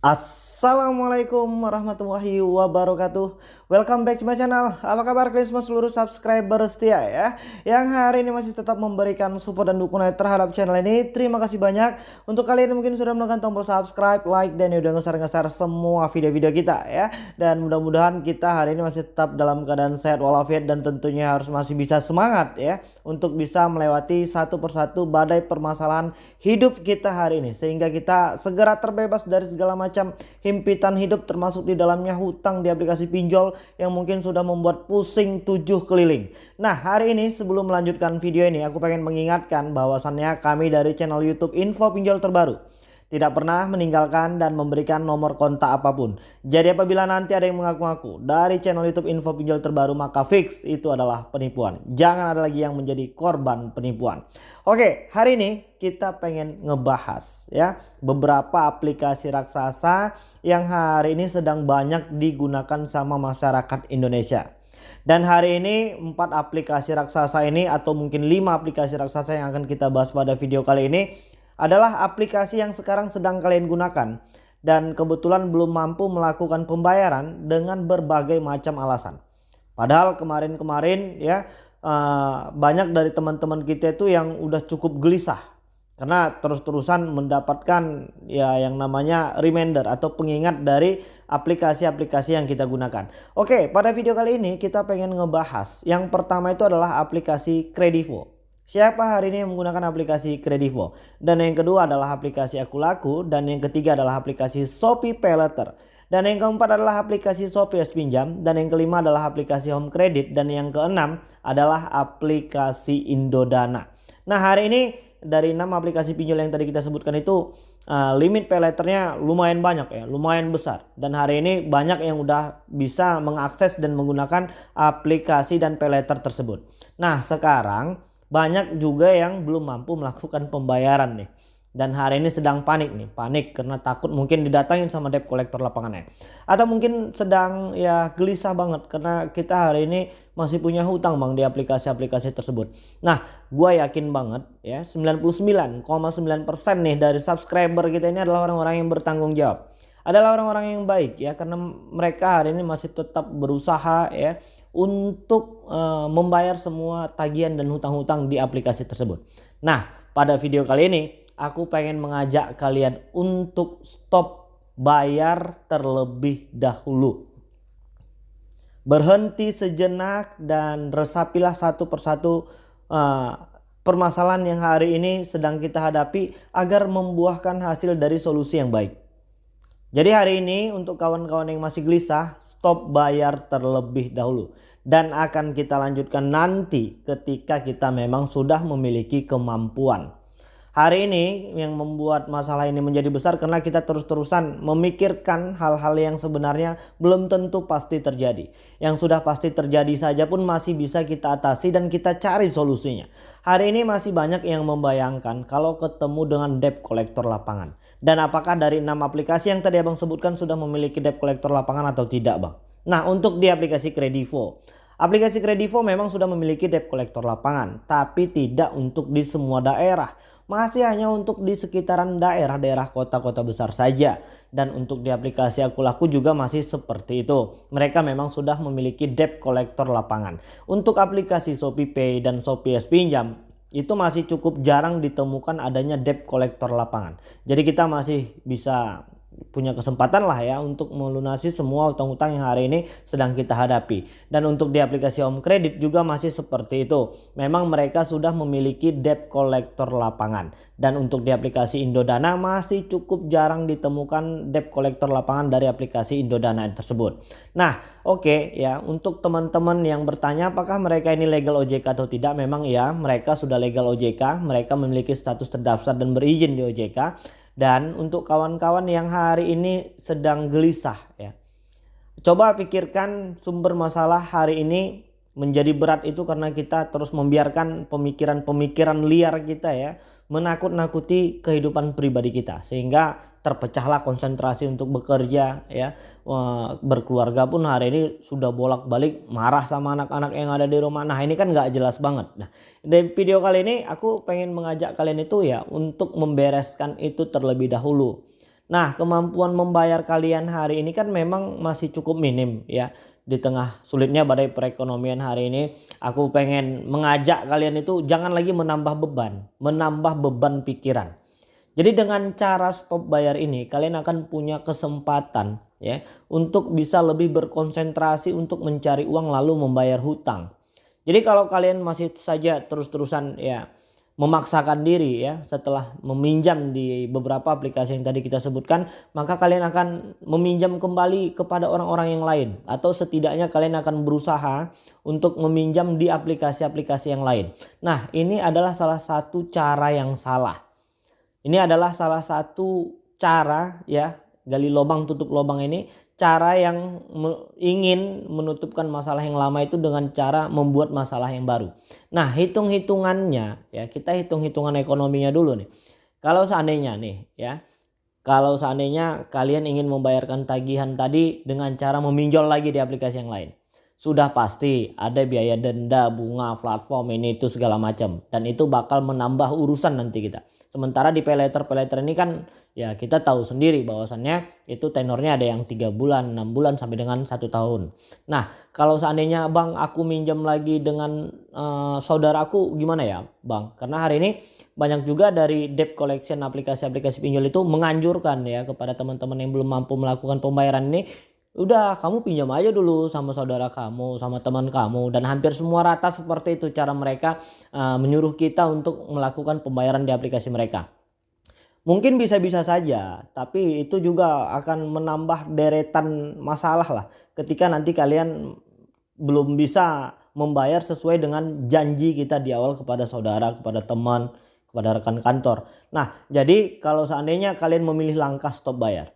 あっ Assalamualaikum warahmatullahi wabarakatuh. Welcome back to my channel. Apa kabar kalian semua seluruh subscriber setia ya? Yang hari ini masih tetap memberikan support dan dukungan terhadap channel ini. Terima kasih banyak. Untuk kalian yang mungkin sudah menekan tombol subscribe, like Dan udah ngeser-ngeser semua video-video kita ya. Dan mudah-mudahan kita hari ini masih tetap dalam keadaan sehat walafiat Dan tentunya harus masih bisa semangat ya Untuk bisa melewati satu persatu badai permasalahan hidup kita hari ini. Sehingga kita segera terbebas dari segala macam macam himpitan hidup termasuk di dalamnya hutang di aplikasi pinjol yang mungkin sudah membuat pusing tujuh keliling. Nah hari ini sebelum melanjutkan video ini aku pengen mengingatkan bahwasannya kami dari channel youtube info pinjol terbaru tidak pernah meninggalkan dan memberikan nomor kontak apa pun. Jadi apabila nanti ada yang mengaku-ngaku dari channel YouTube info pinjol terbaru maka fix itu adalah penipuan. Jangan ada lagi yang menjadi korban penipuan. Oke, hari ini kita pengen ngebahas ya beberapa aplikasi raksasa yang hari ini sedang banyak digunakan sama masyarakat Indonesia. Dan hari ini empat aplikasi raksasa ini atau mungkin lima aplikasi raksasa yang akan kita bahas pada video kali ini adalah aplikasi yang sekarang sedang kalian gunakan dan kebetulan belum mampu melakukan pembayaran dengan berbagai macam alasan. Padahal kemarin-kemarin ya uh, banyak dari teman-teman kita itu yang udah cukup gelisah karena terus-terusan mendapatkan ya yang namanya reminder atau pengingat dari aplikasi-aplikasi yang kita gunakan. Oke, pada video kali ini kita pengen ngebahas yang pertama itu adalah aplikasi Kredivo. Siapa hari ini yang menggunakan aplikasi Kredivo? Dan yang kedua adalah aplikasi Aku Laku dan yang ketiga adalah aplikasi Shopee Paylater. Dan yang keempat adalah aplikasi Shopee S Pinjam dan yang kelima adalah aplikasi Home Credit dan yang keenam adalah aplikasi Indodana. Nah, hari ini dari enam aplikasi pinjol yang tadi kita sebutkan itu uh, limit payletternya lumayan banyak ya, lumayan besar. Dan hari ini banyak yang udah bisa mengakses dan menggunakan aplikasi dan payletter tersebut. Nah, sekarang banyak juga yang belum mampu melakukan pembayaran nih. Dan hari ini sedang panik nih, panik karena takut mungkin didatangin sama debt collector lapangannya. Atau mungkin sedang ya gelisah banget karena kita hari ini masih punya hutang bang di aplikasi-aplikasi tersebut. Nah gue yakin banget ya 99,9% nih dari subscriber kita ini adalah orang-orang yang bertanggung jawab. Adalah orang-orang yang baik ya karena mereka hari ini masih tetap berusaha ya untuk uh, membayar semua tagihan dan hutang-hutang di aplikasi tersebut. Nah, pada video kali ini aku pengen mengajak kalian untuk stop bayar terlebih dahulu. Berhenti sejenak dan resapilah satu persatu uh, permasalahan yang hari ini sedang kita hadapi agar membuahkan hasil dari solusi yang baik. Jadi hari ini untuk kawan-kawan yang masih gelisah, stop bayar terlebih dahulu. Dan akan kita lanjutkan nanti ketika kita memang sudah memiliki kemampuan. Hari ini yang membuat masalah ini menjadi besar karena kita terus-terusan memikirkan hal-hal yang sebenarnya belum tentu pasti terjadi. Yang sudah pasti terjadi saja pun masih bisa kita atasi dan kita cari solusinya. Hari ini masih banyak yang membayangkan kalau ketemu dengan debt collector lapangan dan apakah dari enam aplikasi yang tadi abang sebutkan sudah memiliki debt collector lapangan atau tidak bang? Nah untuk di aplikasi Kredivo. Aplikasi Kredivo memang sudah memiliki debt collector lapangan. Tapi tidak untuk di semua daerah. Masih hanya untuk di sekitaran daerah-daerah kota-kota besar saja. Dan untuk di aplikasi Aku Laku juga masih seperti itu. Mereka memang sudah memiliki debt collector lapangan. Untuk aplikasi Shopee Pay dan Shopee S Pinjam itu masih cukup jarang ditemukan adanya debt collector lapangan. Jadi kita masih bisa punya kesempatan lah ya untuk melunasi semua utang-utang yang hari ini sedang kita hadapi. Dan untuk di aplikasi Home Credit juga masih seperti itu. Memang mereka sudah memiliki debt collector lapangan. Dan untuk di aplikasi Indodana masih cukup jarang ditemukan debt collector lapangan dari aplikasi Indodana tersebut. Nah oke okay, ya untuk teman-teman yang bertanya apakah mereka ini legal OJK atau tidak. Memang ya mereka sudah legal OJK. Mereka memiliki status terdaftar dan berizin di OJK. Dan untuk kawan-kawan yang hari ini sedang gelisah ya. Coba pikirkan sumber masalah hari ini menjadi berat itu karena kita terus membiarkan pemikiran-pemikiran liar kita ya menakut-nakuti kehidupan pribadi kita sehingga terpecahlah konsentrasi untuk bekerja ya berkeluarga pun hari ini sudah bolak-balik marah sama anak-anak yang ada di rumah nah ini kan nggak jelas banget nah di video kali ini aku pengen mengajak kalian itu ya untuk membereskan itu terlebih dahulu Nah, kemampuan membayar kalian hari ini kan memang masih cukup minim ya. Di tengah sulitnya badai perekonomian hari ini, aku pengen mengajak kalian itu jangan lagi menambah beban, menambah beban pikiran. Jadi dengan cara stop bayar ini, kalian akan punya kesempatan ya untuk bisa lebih berkonsentrasi untuk mencari uang lalu membayar hutang. Jadi kalau kalian masih saja terus-terusan ya memaksakan diri ya setelah meminjam di beberapa aplikasi yang tadi kita sebutkan maka kalian akan meminjam kembali kepada orang-orang yang lain atau setidaknya kalian akan berusaha untuk meminjam di aplikasi-aplikasi yang lain. Nah, ini adalah salah satu cara yang salah. Ini adalah salah satu cara ya gali lubang tutup lubang ini cara yang ingin menutupkan masalah yang lama itu dengan cara membuat masalah yang baru. Nah hitung-hitungannya ya kita hitung-hitungan ekonominya dulu nih. Kalau seandainya nih ya kalau seandainya kalian ingin membayarkan tagihan tadi dengan cara meminjol lagi di aplikasi yang lain. Sudah pasti ada biaya denda, bunga, platform ini itu segala macam. Dan itu bakal menambah urusan nanti kita. Sementara di peleter-peleter ini kan ya kita tahu sendiri bahwasannya itu tenornya ada yang tiga bulan, enam bulan sampai dengan satu tahun. Nah kalau seandainya bang aku minjam lagi dengan uh, saudaraku gimana ya bang? Karena hari ini banyak juga dari debt collection aplikasi-aplikasi pinjol itu menganjurkan ya kepada teman-teman yang belum mampu melakukan pembayaran ini udah kamu pinjam aja dulu sama saudara kamu sama teman kamu dan hampir semua rata seperti itu cara mereka uh, menyuruh kita untuk melakukan pembayaran di aplikasi mereka Mungkin bisa-bisa saja, tapi itu juga akan menambah deretan masalah lah ketika nanti kalian belum bisa membayar sesuai dengan janji kita di awal kepada saudara, kepada teman, kepada rekan kantor. Nah, jadi kalau seandainya kalian memilih langkah stop bayar,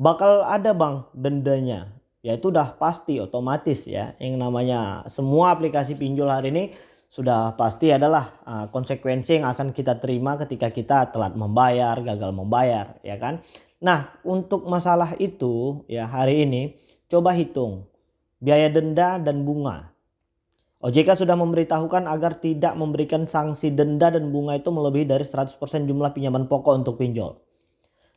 bakal ada bang dendanya. Ya itu udah pasti otomatis ya. Yang namanya semua aplikasi pinjol hari ini sudah pasti adalah uh, konsekuensi yang akan kita terima ketika kita telat membayar, gagal membayar, ya kan? Nah, untuk masalah itu ya hari ini coba hitung biaya denda dan bunga. OJK sudah memberitahukan agar tidak memberikan sanksi denda dan bunga itu melebihi dari 100% jumlah pinjaman pokok untuk pinjol.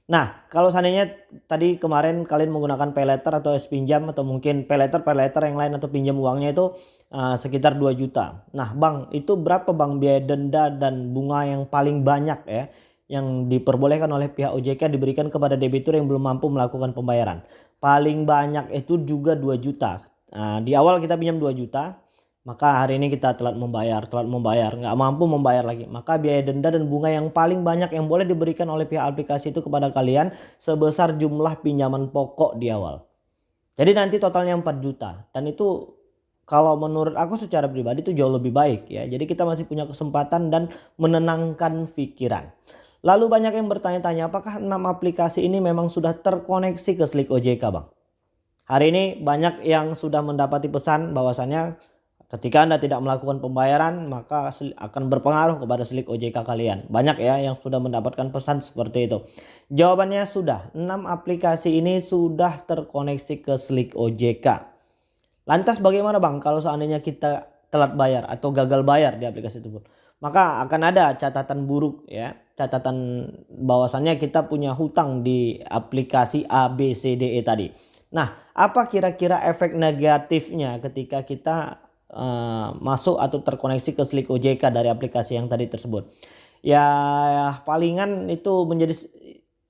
Nah, kalau seandainya tadi kemarin kalian menggunakan pay letter atau es pinjam atau mungkin pay letter, pay letter yang lain atau pinjam uangnya itu uh, sekitar 2 juta. Nah, Bang, itu berapa Bang biaya denda dan bunga yang paling banyak ya yang diperbolehkan oleh pihak OJK diberikan kepada debitur yang belum mampu melakukan pembayaran? Paling banyak itu juga 2 juta. Nah, di awal kita pinjam 2 juta, maka hari ini kita telat membayar, telat membayar, nggak mampu membayar lagi. Maka biaya denda dan bunga yang paling banyak yang boleh diberikan oleh pihak aplikasi itu kepada kalian sebesar jumlah pinjaman pokok di awal. Jadi nanti totalnya 4 juta dan itu kalau menurut aku secara pribadi itu jauh lebih baik ya. Jadi kita masih punya kesempatan dan menenangkan pikiran. Lalu banyak yang bertanya-tanya apakah 6 aplikasi ini memang sudah terkoneksi ke Slick OJK Bang? Hari ini banyak yang sudah mendapati pesan bahwasannya Ketika Anda tidak melakukan pembayaran, maka akan berpengaruh kepada slik OJK kalian. Banyak ya yang sudah mendapatkan pesan seperti itu. Jawabannya sudah. 6 aplikasi ini sudah terkoneksi ke slik OJK. Lantas bagaimana Bang kalau seandainya kita telat bayar atau gagal bayar di aplikasi tersebut? Maka akan ada catatan buruk ya. Catatan bahwasannya kita punya hutang di aplikasi ABCDE tadi. Nah, apa kira-kira efek negatifnya ketika kita uh, masuk atau terkoneksi ke Slick OJK dari aplikasi yang tadi tersebut. Ya, palingan itu menjadi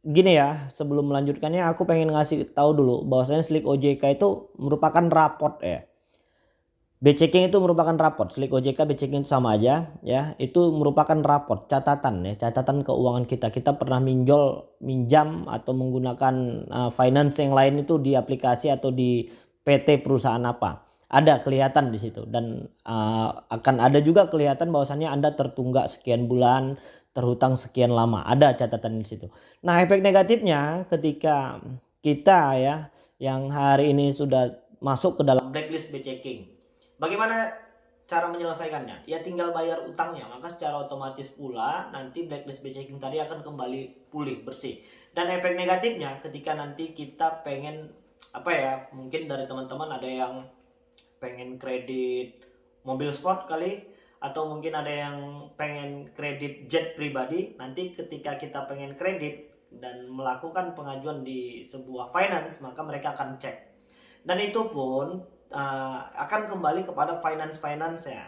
gini ya sebelum melanjutkannya aku pengen ngasih tahu dulu bahwasanya Slick OJK itu merupakan raport ya. B-checking itu merupakan raport, Slick OJK B-checking itu sama aja ya. Itu merupakan raport, catatan ya, catatan keuangan kita. Kita pernah minjol, minjam atau menggunakan uh, finance yang lain itu di aplikasi atau di PT perusahaan apa ada kelihatan di situ dan uh, akan ada juga kelihatan bahwasannya Anda tertunggak sekian bulan, terhutang sekian lama. Ada catatan di situ. Nah, efek negatifnya ketika kita ya yang hari ini sudah masuk ke dalam blacklist checking. Bagaimana cara menyelesaikannya? Ya tinggal bayar utangnya, maka secara otomatis pula nanti blacklist checking tadi akan kembali pulih bersih. Dan efek negatifnya ketika nanti kita pengen apa ya, mungkin dari teman-teman ada yang pengen kredit mobil sport kali atau mungkin ada yang pengen kredit jet pribadi nanti ketika kita pengen kredit dan melakukan pengajuan di sebuah finance maka mereka akan cek. Dan itu pun uh, akan kembali kepada finance finance ya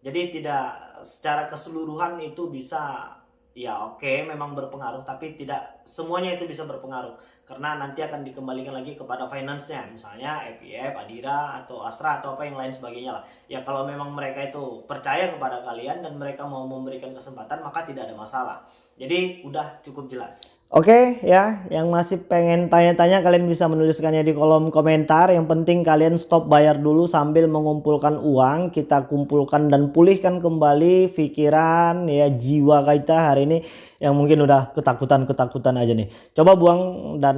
jadi tidak secara keseluruhan itu bisa ya oke okay, memang berpengaruh tapi tidak semuanya itu bisa berpengaruh. Karena nanti akan dikembalikan lagi kepada finance-nya. Misalnya FIF, Adira atau Astra atau apa yang lain sebagainya lah. Ya kalau memang mereka itu percaya kepada kalian dan mereka mau memberikan kesempatan maka tidak ada masalah jadi udah cukup jelas Oke ya, yang masih pengen tanya-tanya kalian bisa menuliskannya di kolom komentar. Yang penting kalian stop bayar dulu sambil mengumpulkan uang. Kita kumpulkan dan pulihkan kembali pikiran ya jiwa kita hari ini yang mungkin udah ketakutan-ketakutan aja nih. Coba buang dan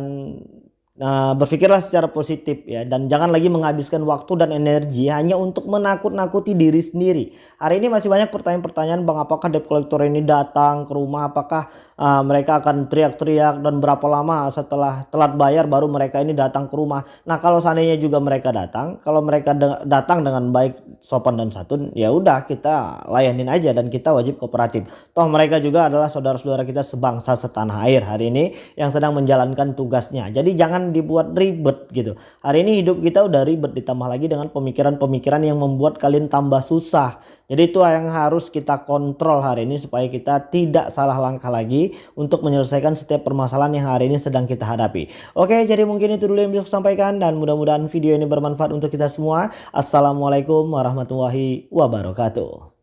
Nah, berpikirlah secara positif ya dan jangan lagi menghabiskan waktu dan energi hanya untuk menakut-nakuti diri sendiri. Hari ini masih banyak pertanyaan-pertanyaan Bang apakah debt collector ini datang ke rumah apakah uh, mereka akan teriak-teriak dan berapa lama setelah telat bayar baru mereka ini datang ke rumah. Nah, kalau seandainya juga mereka datang, kalau mereka de datang dengan baik, sopan dan santun, ya udah kita layanin aja dan kita wajib kooperatif. Toh mereka juga adalah saudara-saudara kita sebangsa setanah air hari ini yang sedang menjalankan tugasnya. Jadi jangan jangan dibuat ribet gitu. Hari ini hidup kita udah ribet ditambah lagi dengan pemikiran-pemikiran yang membuat kalian tambah susah. Jadi itu yang harus kita kontrol hari ini supaya kita tidak salah langkah lagi untuk menyelesaikan setiap permasalahan yang hari ini sedang kita hadapi. Oke, jadi mungkin itu dulu yang bisa sampaikan dan mudah-mudahan video ini bermanfaat untuk kita semua. Assalamualaikum warahmatullahi wabarakatuh.